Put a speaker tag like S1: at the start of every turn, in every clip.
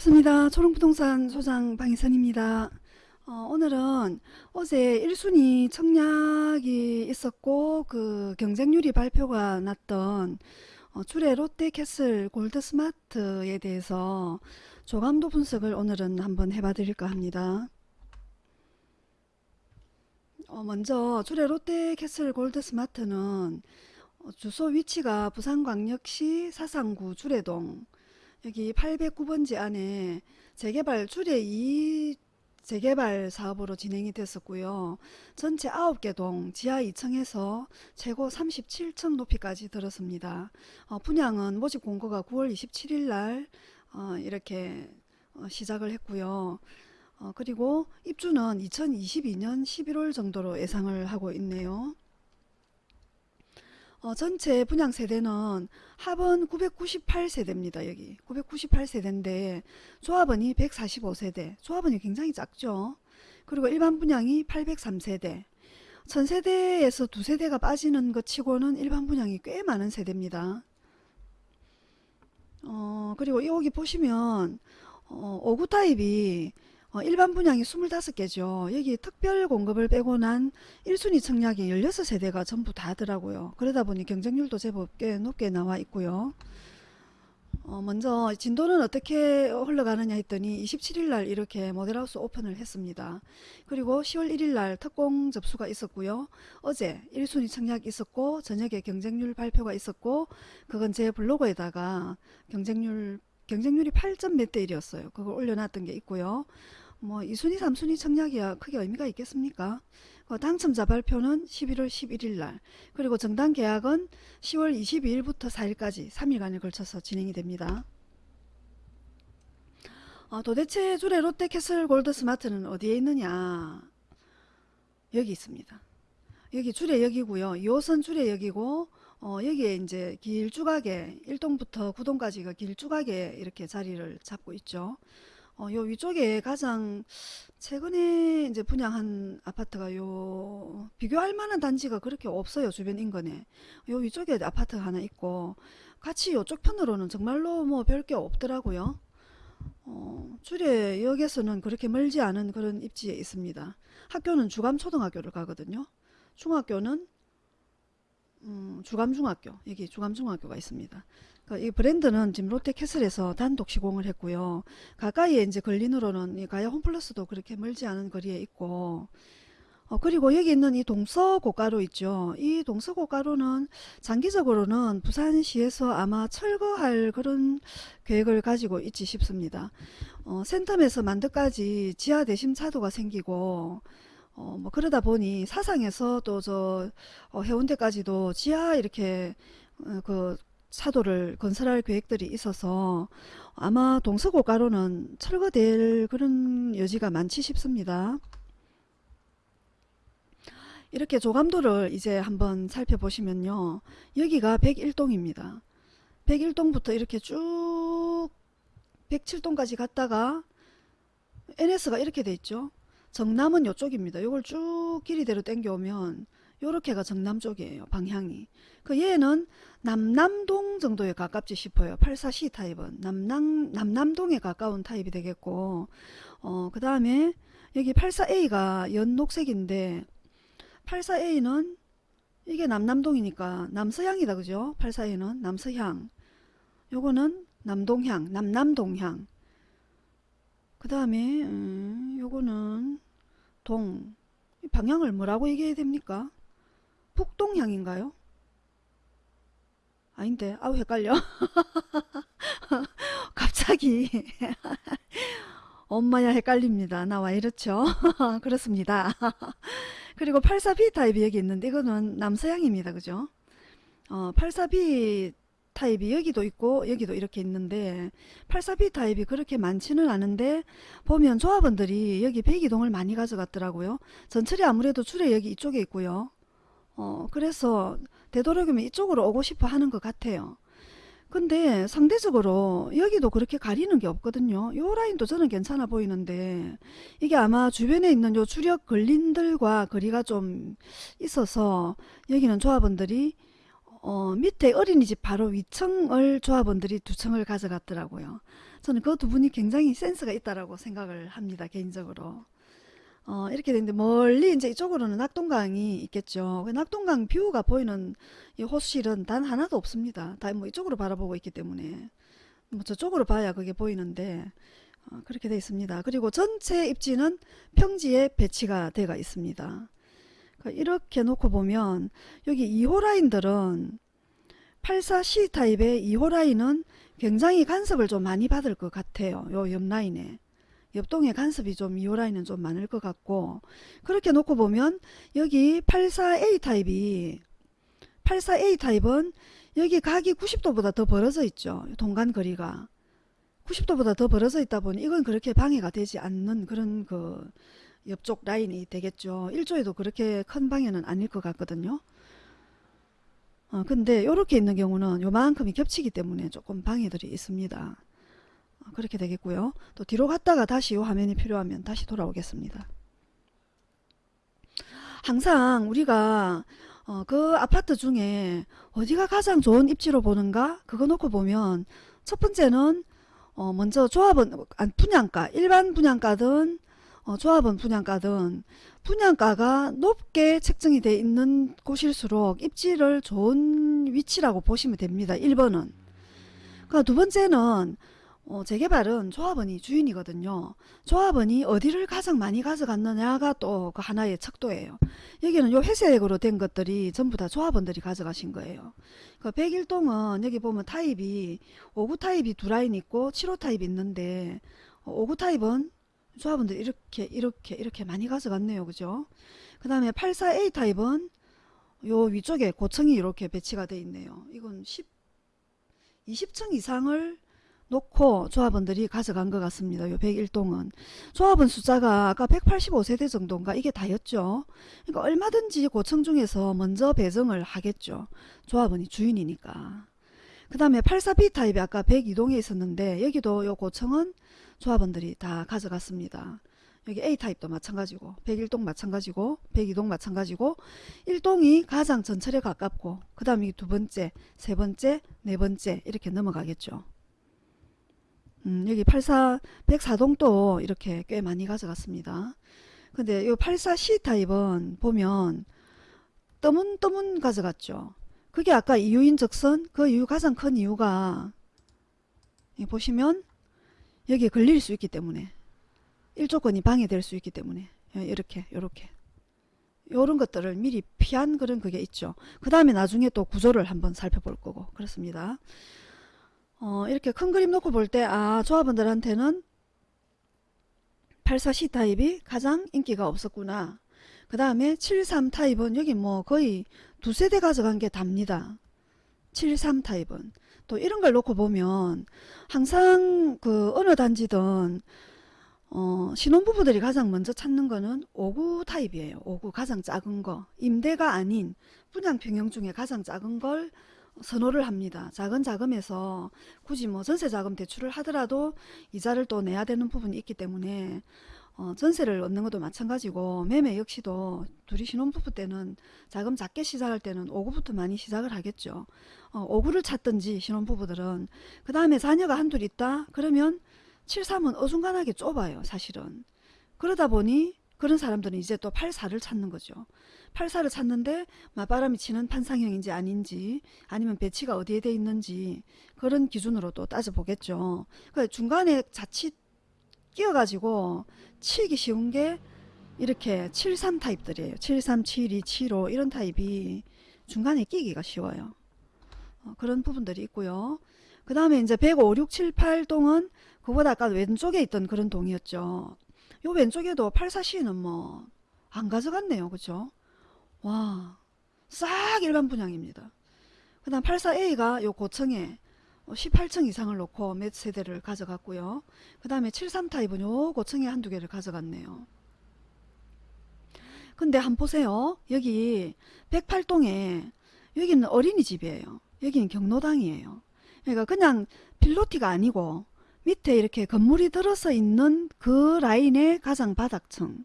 S1: 반갑습니다. 초롱부동산 소장 방희선입니다. 어, 오늘은 어제 1순위 청약이 있었고 그 경쟁률이 발표가 났던 어, 주례 롯데캐슬 골드스마트에 대해서 조감도 분석을 오늘은 한번 해봐 드릴까 합니다. 어, 먼저 주례 롯데캐슬 골드스마트는 어, 주소 위치가 부산광역시 사상구 주례동 여기 809번지 안에 재개발 주례 2 재개발 사업으로 진행이 됐었고요. 전체 9개 동 지하 2층에서 최고 37층 높이까지 들었습니다. 어, 분양은 모집 공고가 9월 27일 날 어, 이렇게 어, 시작을 했고요. 어, 그리고 입주는 2022년 11월 정도로 예상을 하고 있네요. 어, 전체 분양 세대는 합은 998세대입니다. 여기 998세대인데 조합원이 145세대 조합원이 굉장히 작죠. 그리고 일반 분양이 803세대 천세대에서 두 세대가 빠지는 것 치고는 일반 분양이 꽤 많은 세대입니다. 어, 그리고 여기 보시면 어, 5구 타입이 어, 일반 분양이 25개죠. 여기 특별 공급을 빼고 난 1순위 청약이 16세대가 전부 다더라고요. 그러다 보니 경쟁률도 제법 꽤 높게 나와 있고요. 어, 먼저 진도는 어떻게 흘러가느냐 했더니 27일 날 이렇게 모델하우스 오픈을 했습니다. 그리고 10월 1일 날 특공 접수가 있었고요. 어제 1순위 청약 있었고 저녁에 경쟁률 발표가 있었고 그건 제 블로그에다가 경쟁률 경쟁률이 8점 몇 대 1이었어요. 그걸 올려놨던 게 있고요. 뭐 2순위 3순위 청약이야 크게 의미가 있겠습니까? 그 당첨자 발표는 11월 11일 날 그리고 정당 계약은 10월 22일부터 4일까지 3일간에 걸쳐서 진행이 됩니다. 어, 도대체 주례 롯데캐슬 골드스마트는 어디에 있느냐 여기 있습니다. 여기 주례역이고요. 2호선 주례역이고 어, 여기에 이제 길쭉하게 1동부터 9동까지가 길쭉하게 이렇게 자리를 잡고 있죠. 어, 요 위쪽에 가장 최근에 이제 분양한 아파트가 요 비교할 만한 단지가 그렇게 없어요 주변 인근에. 요 위쪽에 아파트가 하나 있고 같이 요쪽 편으로는 정말로 뭐 별 게 없더라고요. 어, 주례역에서는 그렇게 멀지 않은 그런 입지에 있습니다. 학교는 주감초등학교를 가거든요. 중학교는 음, 주감중학교 여기 주감중학교가 있습니다. 그 이 브랜드는 지금 롯데캐슬에서 단독 시공을 했고요. 가까이에 이제 걸린으로는 이 가야 홈플러스도 그렇게 멀지 않은 거리에 있고 어, 그리고 여기 있는 이 동서고가로 있죠. 이 동서고가로는 장기적으로는 부산시에서 아마 철거할 그런 계획을 가지고 있지 싶습니다. 어, 센텀에서 만덕까지 지하 대심 차도가 생기고 어, 뭐 그러다 보니 사상에서 또저 어, 해운대까지도 지하 이렇게 어, 그 차도를 건설할 계획들이 있어서 아마 동서고가로는 철거될 그런 여지가 많지 싶습니다. 이렇게 조감도를 이제 한번 살펴보시면요. 여기가 101동입니다. 101동부터 이렇게 쭉 107동까지 갔다가 NS가 이렇게 돼 있죠. 정남은 이쪽입니다. 이걸 쭉 길이대로 당겨오면 요렇게가 정남 쪽이에요. 방향이. 그 얘는 남남동 정도에 가깝지 싶어요. 84C 타입은 남남, 남남동에 가까운 타입이 되겠고 어, 그 다음에 여기 84A가 연녹색인데 84A는 이게 남남동이니까 남서향이다 그죠? 84A는 남서향 요거는 남동향 남남동향 그 다음에 음, 요거는 동 방향을 뭐라고 얘기해야 됩니까? 북동향인가요? 아닌데. 아우 헷갈려. 갑자기. 엄마야 헷갈립니다. 나와 이렇죠? 그렇습니다. 그리고 84B 타입이 여기 있는데 이거는 남서향입니다. 그죠? 어, 84B 타입이 여기도 있고 여기도 이렇게 있는데 84B 타입이 그렇게 많지는 않은데 보면 조합원들이 여기 배기동을 많이 가져갔더라고요. 전철이 아무래도 여기 이쪽에 있고요 어, 그래서 되도록이면 이쪽으로 오고 싶어 하는 것 같아요. 근데 상대적으로 여기도 그렇게 가리는 게 없거든요. 요 라인도 저는 괜찮아 보이는데 이게 아마 주변에 있는 요 주력 근린들과 거리가 좀 있어서 여기는 조합원들이 어, 밑에 어린이집 바로 위층을 조합원들이 두 층을 가져갔더라고요. 저는 그 두 분이 굉장히 센스가 있다라고 생각을 합니다. 개인적으로. 어, 이렇게 되는데 멀리 이제 이쪽으로는 낙동강이 있겠죠. 그 낙동강 뷰가 보이는 이 호수실은 단 하나도 없습니다. 다 뭐 이쪽으로 바라보고 있기 때문에 뭐 저쪽으로 봐야 그게 보이는데 어, 그렇게 돼 있습니다. 그리고 전체 입지는 평지에 배치가 되어 있습니다. 그러니까 이렇게 놓고 보면 여기 2호 라인들은 84C 타입의 2호 라인은 굉장히 간섭을 좀 많이 받을 것 같아요. 요 옆 라인에. 옆동에 간섭이 좀 2호 라인은 좀 많을 것 같고 그렇게 놓고 보면 여기 84A 타입이 84A 타입은 여기 각이 90도보다 더 벌어져 있죠. 동간 거리가 90도보다 더 벌어져 있다 보니 이건 그렇게 방해가 되지 않는 그런 그 옆쪽 라인이 되겠죠. 1조에도 그렇게 큰 방해는 아닐 것 같거든요. 어, 근데 이렇게 있는 경우는 요만큼이 겹치기 때문에 조금 방해들이 있습니다. 어, 그렇게 되겠고요. 또 뒤로 갔다가 다시 요 화면이 필요하면 다시 돌아오겠습니다. 항상 우리가 어, 그 아파트 중에 어디가 가장 좋은 입지로 보는가 그거 놓고 보면 첫 번째는 어, 먼저 조합은 안, 분양가 일반 분양가든 어, 조합원 분양가든 분양가가 높게 책정이 돼 있는 곳일수록 입지를 좋은 위치라고 보시면 됩니다. 1번은. 그러니까 두 번째는 어, 재개발은 조합원이 주인이거든요. 조합원이 어디를 가장 많이 가져갔느냐가 또 그 하나의 척도예요. 여기는 요 회색으로 된 것들이 전부 다 조합원들이 가져가신 거예요. 그 101동은 여기 보면 타입이 5구 타입이 두 라인 있고 7호 타입이 있는데 5구 타입은 조합원들이 이렇게 이렇게 이렇게 많이 가져갔네요. 그죠? 그 다음에 84A 타입은 요 위쪽에 고층이 이렇게 배치가 돼 있네요. 이건 10, 20층 이상을 놓고 조합원들이 가져간 것 같습니다. 요 101동은. 조합원 숫자가 아까 185세대 정도인가 이게 다였죠. 그러니까 얼마든지 고층 중에서 먼저 배정을 하겠죠. 조합원이 주인이니까. 그 다음에 84B 타입이 아까 102동에 있었는데 여기도 요 고층은 조합원들이 다 가져갔습니다. 여기 A타입도 마찬가지고 101동 마찬가지고 102동 마찬가지고 1동이 가장 전철에 가깝고 그 다음에 두 번째, 세 번째, 네 번째 이렇게 넘어가겠죠. 음, 여기 84, 104동도 이렇게 꽤 많이 가져갔습니다. 근데 이 84C 타입은 보면 떠문떠문 가져갔죠. 그게 아까 이유인 적선 그 이유 가장 큰 이유가 보시면 여기에 걸릴 수 있기 때문에 일조권이 방해될 수 있기 때문에 예, 이렇게 이렇게 이런 것들을 미리 피한 그런 그게 있죠. 그 다음에 나중에 또 구조를 한번 살펴볼 거고 그렇습니다. 어, 이렇게 큰 그림 놓고 볼 때 아 조합원들한테는 84C 타입이 가장 인기가 없었구나. 그 다음에 73 타입은 여기 뭐 거의 두세 대 가져간 게 답니다. 73 타입은 또 이런 걸 놓고 보면 항상 그 어느 단지든 어, 신혼부부들이 가장 먼저 찾는 거는 5구 타입이에요. 5구 가장 작은 거. 임대가 아닌 분양 평형 중에 가장 작은 걸 선호를 합니다. 작은 자금에서 굳이 뭐 전세 자금 대출을 하더라도 이자를 또 내야 되는 부분이 있기 때문에 어, 전세를 얻는 것도 마찬가지고 매매 역시도 둘이 신혼부부 때는 자금 작게 시작할 때는 5구부터 많이 시작을 하겠죠. 어, 5구를 찾든지 신혼부부들은 그 다음에 자녀가 한둘 있다 그러면 73은 어중간하게 좁아요 사실은. 그러다 보니 그런 사람들은 이제 또 84를 찾는 거죠. 84를 찾는데 맞바람이 치는 판상형인지 아닌지 아니면 배치가 어디에 돼 있는지 그런 기준으로 또 따져보겠죠. 그 중간에 자칫 끼어가지고 치기 쉬운 게 이렇게 73 타입들이에요. 73, 72, 75 이런 타입이 중간에 끼기가 쉬워요. 어, 그런 부분들이 있고요. 그 다음에 이제 105, 6, 7, 8동은 그보다 아까 왼쪽에 있던 그런 동이었죠. 요 왼쪽에도 84C는 뭐 안 가져갔네요. 그죠? 와, 싹 일반 분양입니다. 그 다음 84A가 요 고층에 18층 이상을 놓고 몇 세대를 가져갔고요. 그 다음에 73 타입은 요 고층에 한두 개를 가져갔네요. 근데 한번 보세요. 여기 108동에 여기는 어린이집이에요. 여기는 경로당이에요. 그러니까 그냥 필로티가 아니고 밑에 이렇게 건물이 들어서 있는 그 라인의 가장 바닥층.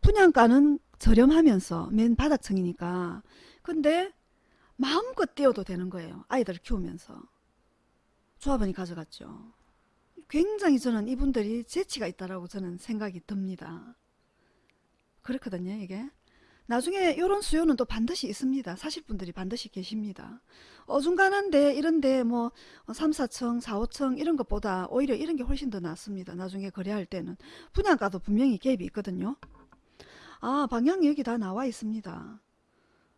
S1: 분양가는 저렴하면서 맨 바닥층이니까. 근데 마음껏 띄워도 되는 거예요. 아이들을 키우면서. 조합원이 가져갔죠. 굉장히 저는 이분들이 재치가 있다라고 저는 생각이 듭니다. 그렇거든요, 이게. 나중에 이런 수요는 또 반드시 있습니다. 사실 분들이 반드시 계십니다. 어중간한데 이런데 뭐 3, 4층, 4, 5층 이런 것보다 오히려 이런 게 훨씬 더 낫습니다. 나중에 거래할 때는. 분양가도 분명히 갭이 있거든요. 아 방향이 여기 다 나와 있습니다.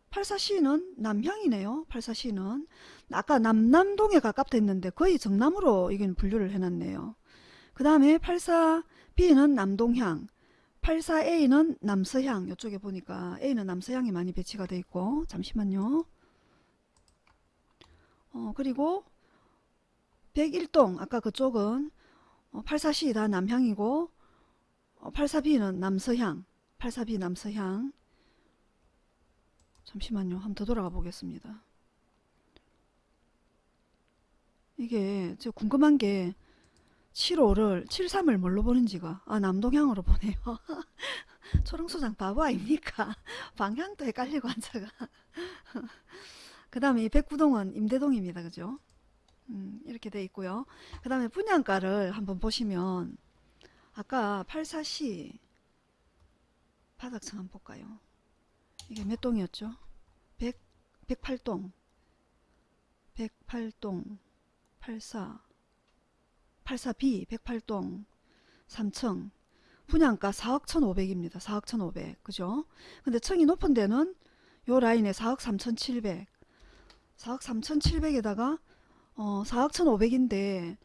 S1: 84C는 남향이네요. 84C는 아까 남남동에 가깝다 했는데 거의 정남으로 이건 분류를 해놨네요. 그 다음에 84B는 남동향 84A는 남서향 이쪽에 보니까 A는 남서향이 많이 배치가 돼 있고 잠시만요. 어 그리고 101동 아까 그쪽은 어, 84C 다 남향이고 어, 84B는 남서향 84B 남서향 잠시만요. 한번 더 돌아가 보겠습니다. 이게 저 궁금한 게 75를 73을 뭘로 보는지가 아 남동향으로 보네요. 초롱소장 바보 아닙니까? 방향도 헷갈리고 앉아가. 그 다음에 이 백구동은 임대동입니다. 그죠? 음, 이렇게 돼 있고요. 그 다음에 분양가를 한번 보시면 아까 84C 바닥층 한번 볼까요? 이게 몇 동이었죠? 100, 108동 108동 84 84B 108동 3층 분양가 4억 1,500입니다. 4억 1,500 그죠? 근데 층이 높은 데는 요 라인에 4억 3,700 4억 3,700에다가 어 4억 1,500인데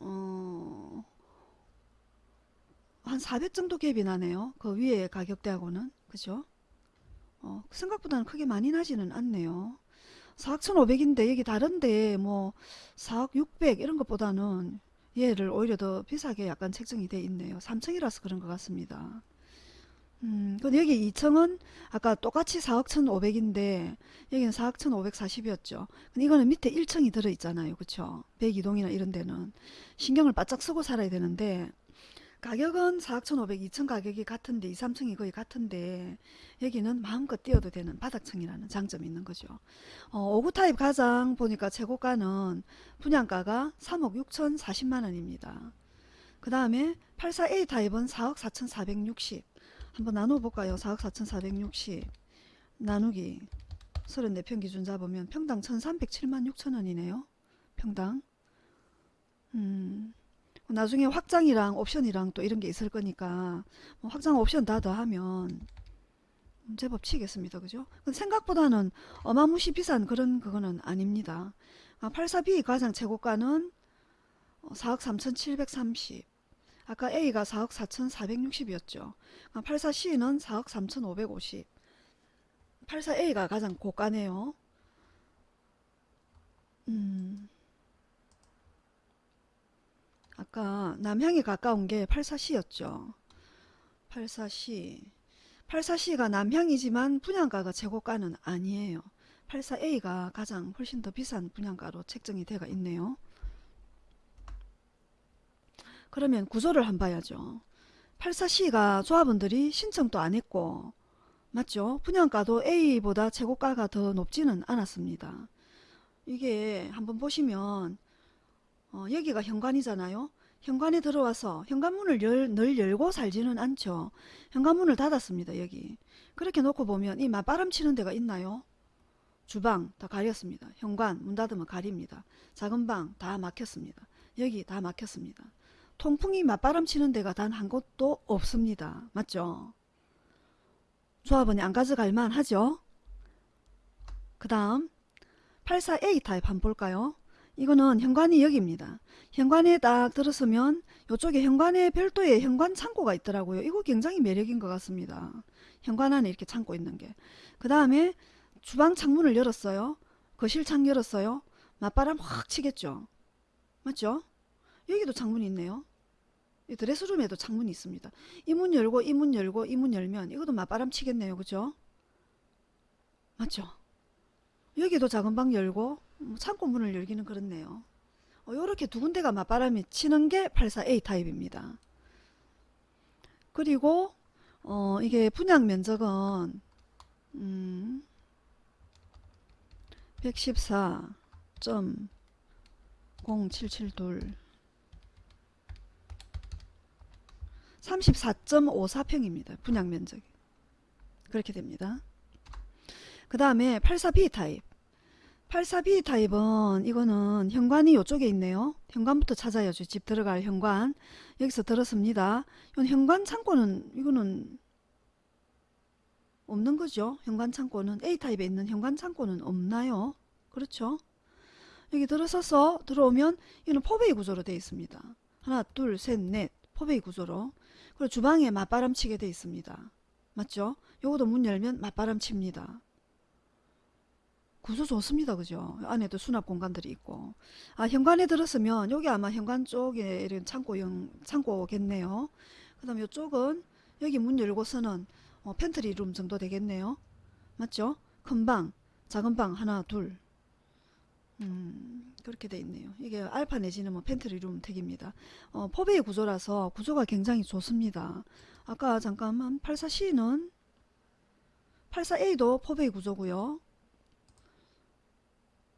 S1: 어, 한 400 정도 갭이 나네요. 그 위에 가격대하고는 그죠? 어, 생각보다는 크게 많이 나지는 않네요. 4억 1,500인데 여기 다른데 뭐 4억 600 이런 것보다는 얘를 오히려 더 비싸게 약간 책정이 돼 있네요. 3층이라서 그런 것 같습니다. 음, 근데 여기 2층은 아까 똑같이 4억 1,500인데 여기는 4억 1,540이었죠. 근데 이거는 밑에 1층이 들어 있잖아요. 그쵸? 102동이나 이런 데는 신경을 바짝 쓰고 살아야 되는데 가격은 4억 1,500, 2층 가격이 같은데 2, 3층이 거의 같은데 여기는 마음껏 뛰어도 되는 바닥층이라는 장점이 있는 거죠. 어, 5구 타입 가장 보니까 최고가는 분양가가 3억 6천 40만 원입니다. 그 다음에 84A 타입은 4억 4천460 한번 나눠볼까요? 4억 4천460 나누기 34평 기준 잡으면 평당 1,307만 6천 원이네요. 평당 음, 나중에 확장이랑 옵션이랑 또 이런 게 있을 거니까 뭐 확장 옵션 다 더하면 제법 치겠습니다. 그죠? 생각보다는 어마무시 비싼 그런 그거는 아닙니다. 아, 84B 가장 최고가는 4억 3,730 아까 A가 4억 4,460이었죠. 아, 84C는 4억 3,550 84A가 가장 고가네요. 음, 아까 남향이 가까운 게 84C였죠. 84C 84C가 남향이지만 분양가가 최고가는 아니에요. 84A가 가장 훨씬 더 비싼 분양가로 책정이 되어 있네요. 그러면 구조를 한번 봐야죠. 84C가 조합원들이 신청도 안 했고 맞죠? 분양가도 A보다 최고가가 더 높지는 않았습니다. 이게 한번 보시면 어, 여기가 현관이잖아요. 현관에 들어와서 현관문을 열, 늘 열고 살지는 않죠. 현관문을 닫았습니다. 여기. 그렇게 놓고 보면 이 맞바람 치는 데가 있나요? 주방 다 가렸습니다. 현관 문 닫으면 가립니다. 작은 방 다 막혔습니다. 여기 다 막혔습니다. 통풍이 맞바람 치는 데가 단 한 곳도 없습니다. 맞죠? 조합원이 안 가져갈 만하죠? 그 다음 84A 타입 한번 볼까요? 이거는 현관이 여기입니다. 현관에 딱 들어서면 이쪽에 현관에 별도의 현관 창고가 있더라고요. 이거 굉장히 매력인 것 같습니다. 현관 안에 이렇게 창고 있는 게. 그 다음에 주방 창문을 열었어요. 거실 창 열었어요. 맞바람 확 치겠죠. 맞죠? 여기도 창문이 있네요. 이 드레스룸에도 창문이 있습니다. 이 문 열고 이 문 열고 이 문 열면 이것도 맞바람 치겠네요. 그죠? 맞죠? 여기도 작은 방 열고 뭐 뭐 창고 문을 열기는 그렇네요. 어, 이렇게 두 군데가 맞바람이 치는 게 84A 타입입니다. 그리고 어, 이게 분양 면적은 음, 114.0772 34.54평입니다. 분양 면적이. 그렇게 됩니다. 그 다음에 84B 타입 84B 타입은 이거는 현관이 이쪽에 있네요. 현관부터 찾아야죠. 집 들어갈 현관. 여기서 들었습니다. 이건 현관 창고는 이거는 없는 거죠. 현관 창고는 A 타입에 있는 현관 창고는 없나요? 그렇죠? 여기 들어서서 들어오면 이거는 포베이 구조로 되어 있습니다. 하나, 둘, 셋, 넷 포베이 구조로. 그리고 주방에 맞바람 치게 되어 있습니다. 맞죠? 요것도 문 열면 맞바람 칩니다. 구조 좋습니다. 그죠? 안에도 수납 공간들이 있고. 아, 현관에 들었으면 여기 아마 현관 쪽에 이런 창고형, 창고겠네요. 그 다음에 이쪽은 여기 문 열고서는 어, pantry room 정도 되겠네요. 맞죠? 큰 방, 작은 방 하나, 둘. 음, 그렇게 돼 있네요. 이게 알파 내지는 뭐 pantry room 택입니다. 어, 포베이 구조라서 구조가 굉장히 좋습니다. 아까 잠깐만 84C는 84A도 포베이 구조고요.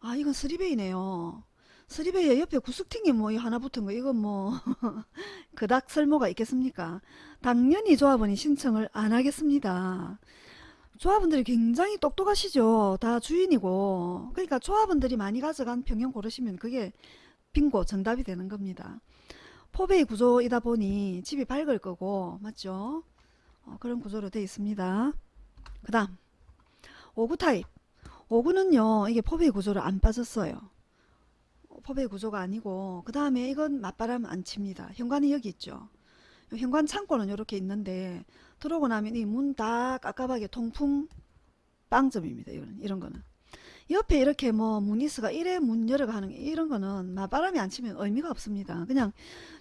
S1: 아 이건 쓰리베이네요. 쓰리베이에 옆에 구스팅이 뭐 하나 붙은 거 이건 뭐 그닥 설모가 있겠습니까? 당연히 조합원이 신청을 안 하겠습니다. 조합원들이 굉장히 똑똑하시죠. 다 주인이고 그러니까 조합원들이 많이 가져간 평형 고르시면 그게 빙고 정답이 되는 겁니다. 포베이 구조이다 보니 집이 밝을 거고 맞죠? 어, 그런 구조로 되어 있습니다. 그 다음 5구 타입 5구는요 이게 포베이 구조를 안 빠졌어요. 포베이 구조가 아니고 그 다음에 이건 맞바람 안 칩니다. 현관이 여기 있죠. 현관 창고는 이렇게 있는데 들어오고 나면 이 문 다 깝깝하게 통풍 빵점입니다. 이런 이런 거는 옆에 이렇게 뭐 무니스가 이래 문 열어가 하는 게 이런 거는 맞바람이 안 치면 의미가 없습니다. 그냥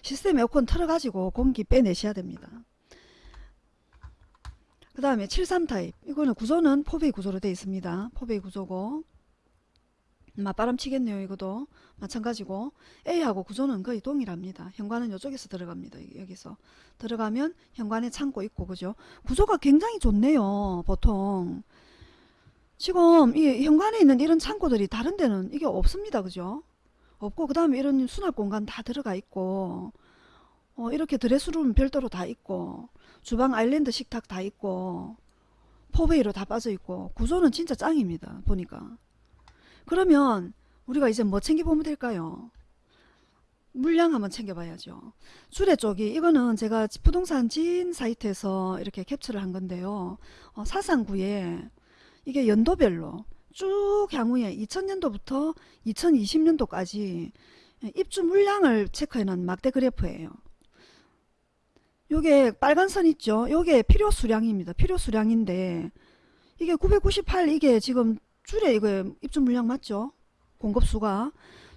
S1: 시스템 에어컨 틀어가지고 공기 빼내셔야 됩니다. 그 다음에 73 타입 이거는 구조는 포베이 구조로 되어 있습니다. 포베이 구조고 맞바람 치겠네요. 이것도 마찬가지고 A하고 구조는 거의 동일합니다. 현관은 이쪽에서 들어갑니다. 여기서 들어가면 현관에 창고 있고 그죠? 구조가 굉장히 좋네요. 보통 지금 이 현관에 있는 이런 창고들이 다른 데는 이게 없습니다. 그죠? 없고 그 다음에 이런 수납 공간 다 들어가 있고 어, 이렇게 드레스룸 별도로 다 있고 주방 아일랜드 식탁 다 있고 포베이로 다 빠져 있고 구조는 진짜 짱입니다. 보니까 그러면 우리가 이제 뭐 챙겨보면 될까요? 물량 한번 챙겨봐야죠. 주례 쪽이 이거는 제가 부동산 진 사이트에서 이렇게 캡처를 한 건데요. 어, 사상구에 이게 연도별로 쭉 향후에 2000년도부터 2020년도까지 입주 물량을 체크해 놓은 막대 그래프예요. 요게 빨간 선 있죠? 요게 필요 수량입니다. 필요 수량인데 이게 998 이게 지금 줄에 이거 입주 물량 맞죠? 공급수가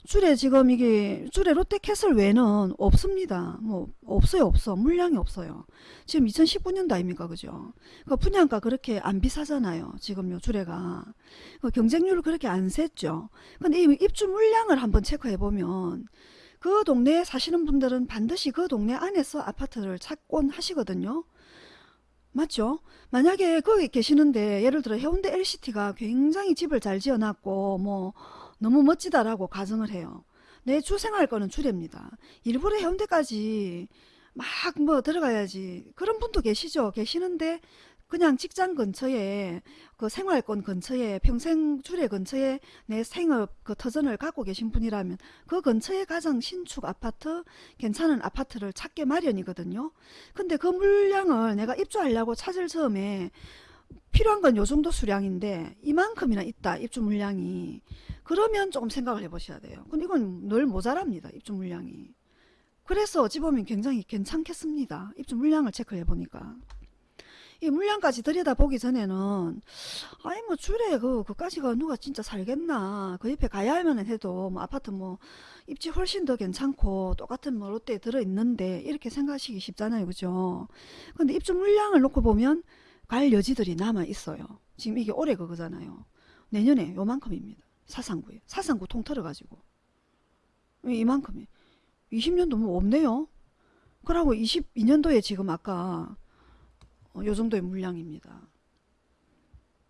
S1: 줄에 지금 이게 줄에 롯데캐슬 외에는 없습니다. 뭐 없어요 없어 물량이 없어요. 지금 2019년도 아닙니까 그죠? 그 분양가 그렇게 안 비싸잖아요. 지금 요 줄에가 그 경쟁률을 그렇게 안 셌죠. 근데 이 입주 물량을 한번 체크해 보면 그 동네에 사시는 분들은 반드시 그 동네 안에서 아파트를 찾곤 하시거든요. 맞죠? 만약에 거기 계시는데 예를 들어 해운대 LCT가 굉장히 집을 잘 지어놨고 뭐 너무 멋지다라고 가정을 해요. 내 주생활 거는 주례입니다. 일부러 해운대까지 막 뭐 들어가야지 그런 분도 계시죠. 계시는데 그냥 직장 근처에 그 생활권 근처에 평생 주례 근처에 내 생업 그 터전을 갖고 계신 분이라면 그 근처에 가장 신축 아파트 괜찮은 아파트를 찾게 마련이거든요. 근데 그 물량을 내가 입주하려고 찾을 처음에 필요한 건 요 정도 수량인데 이만큼이나 있다 입주 물량이 그러면 조금 생각을 해보셔야 돼요. 근데 이건 늘 모자랍니다. 입주 물량이. 그래서 어찌 보면 굉장히 괜찮겠습니다. 입주 물량을 체크해 보니까. 이 물량까지 들여다보기 전에는 아니 뭐 줄에 그 그까지가 누가 진짜 살겠나? 그 옆에 가야만 해도 뭐 아파트 뭐 입지 훨씬 더 괜찮고 똑같은 뭐 롯데에 들어있는데 이렇게 생각하시기 쉽잖아요. 그죠? 근데 입주 물량을 놓고 보면 갈 여지들이 남아 있어요. 지금 이게 올해 그거잖아요. 내년에 요만큼입니다. 사상구에. 사상구 통틀어 가지고. 이만큼이? 20년도 뭐 없네요. 그러고 22년도에 지금 아까 어, 요 정도의 물량입니다.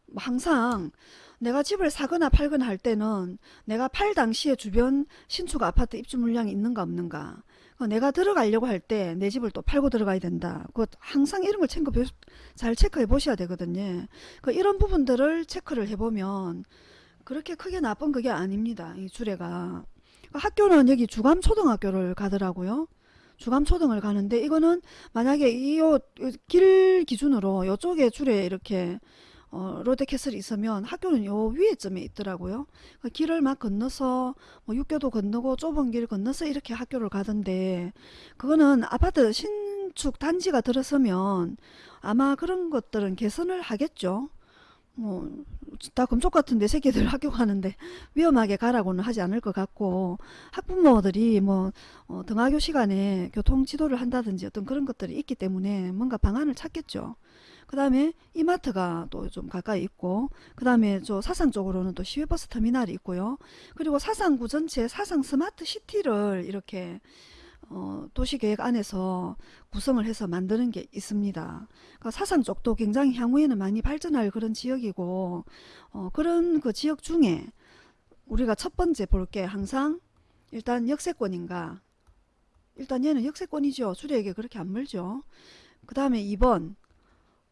S1: 뭐 항상 내가 집을 사거나 팔거나 할 때는 내가 팔 당시에 주변 신축 아파트 입주 물량이 있는가 없는가 어, 내가 들어가려고 할 때 내 집을 또 팔고 들어가야 된다. 그 항상 이런 걸 체크, 잘 체크해 보셔야 되거든요. 그 이런 부분들을 체크를 해보면 그렇게 크게 나쁜 그게 아닙니다. 이 주례가. 그 학교는 여기 주감초등학교를 가더라고요. 주감초등을 가는데 이거는 만약에 이 길 기준으로 이쪽에 줄에 이렇게 어, 롯데캐슬이 있으면 학교는 요 위에쯤에 있더라고요. 그 길을 막 건너서 뭐 육교도 건너고 좁은 길 건너서 이렇게 학교를 가던데 그거는 아파트 신축 단지가 들어서면 아마 그런 것들은 개선을 하겠죠. 뭐 다 금쪽 같은 내 새끼들 학교 가는데 위험하게 가라고는 하지 않을 것 같고 학부모들이 뭐 어, 등하교 시간에 교통 지도를 한다든지 어떤 그런 것들이 있기 때문에 뭔가 방안을 찾겠죠. 그 다음에 이마트가 또 좀 가까이 있고 그 다음에 저 사상 쪽으로는 또 시외버스 터미널이 있고요. 그리고 사상구 전체 사상 스마트 시티를 이렇게 어, 도시계획 안에서 구성을 해서 만드는 게 있습니다. 그러니까 사상 쪽도 굉장히 향후에는 많이 발전할 그런 지역이고 어, 그런 그 지역 중에 우리가 첫 번째 볼 게 항상 일단 역세권인가 일단 얘는 역세권이죠. 주례에게 그렇게 안 멀죠. 그 다음에 2번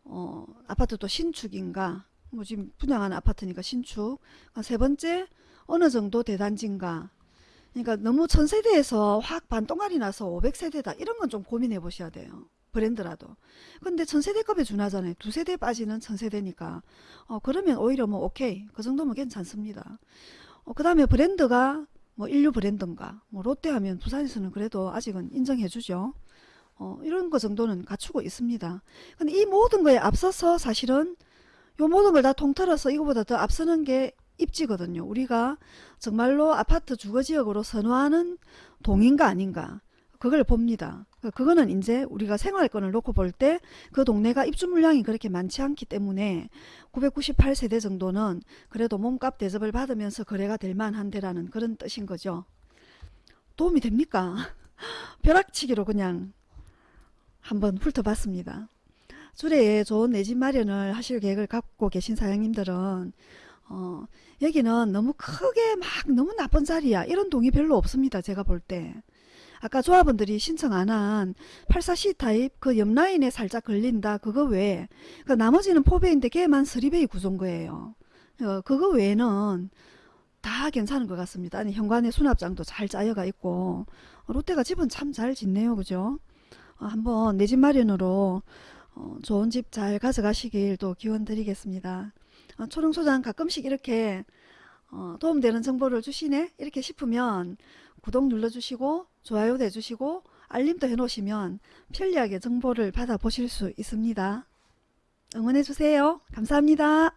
S1: 어, 아파트도 신축인가 뭐 지금 분양하는 아파트니까 신축 아, 세 번째 어느 정도 대단지인가 그러니까 너무 천세대에서 확 반동알이 나서 500세대다. 이런 건 좀 고민해 보셔야 돼요. 브랜드라도. 근데 천세대급에 준하잖아요. 두 세대 빠지는 천세대니까. 어, 그러면 오히려 뭐 오케이. 그 정도면 괜찮습니다. 어, 그 다음에 브랜드가 뭐 인류 브랜드인가? 뭐 롯데 하면 부산에서는 그래도 아직은 인정해 주죠. 어, 이런 거 정도는 갖추고 있습니다. 근데 이 모든 거에 앞서서 사실은 요 모든 걸 다 통틀어서 이거보다 더 앞서는 게 입지거든요. 우리가 정말로 아파트 주거지역으로 선호하는 동인가 아닌가 그걸 봅니다. 그거는 이제 우리가 생활권을 놓고 볼 때 그 동네가 입주 물량이 그렇게 많지 않기 때문에 998세대 정도는 그래도 몸값 대접을 받으면서 거래가 될 만한데라는 그런 뜻인 거죠. 도움이 됩니까? 벼락치기로 그냥 한번 훑어봤습니다. 주례에 좋은 내 집 마련을 하실 계획을 갖고 계신 사장님들은 어, 여기는 너무 크게 막 너무 나쁜 자리야 이런 동이 별로 없습니다. 제가 볼 때. 아까 조합원들이 신청 안 한 84C 타입 그 옆라인에 살짝 걸린다 그거 외에 그 나머지는 포배인데 걔만 스리베이 구조인 거예요. 어, 그거 외에는 다 괜찮은 것 같습니다. 아니, 현관에 수납장도 잘 짜여가 있고 롯데가 집은 참 잘 짓네요. 그죠? 어, 한번 내 집 마련으로 어, 좋은 집 잘 가져가시길 또 기원 드리겠습니다. 어, 초롱소장 가끔씩 이렇게 도움되는 정보를 주시네 이렇게 싶으면 구독 눌러주시고 좋아요 내주시고 알림도 해놓으시면 편리하게 정보를 받아보실 수 있습니다. 응원해주세요. 감사합니다.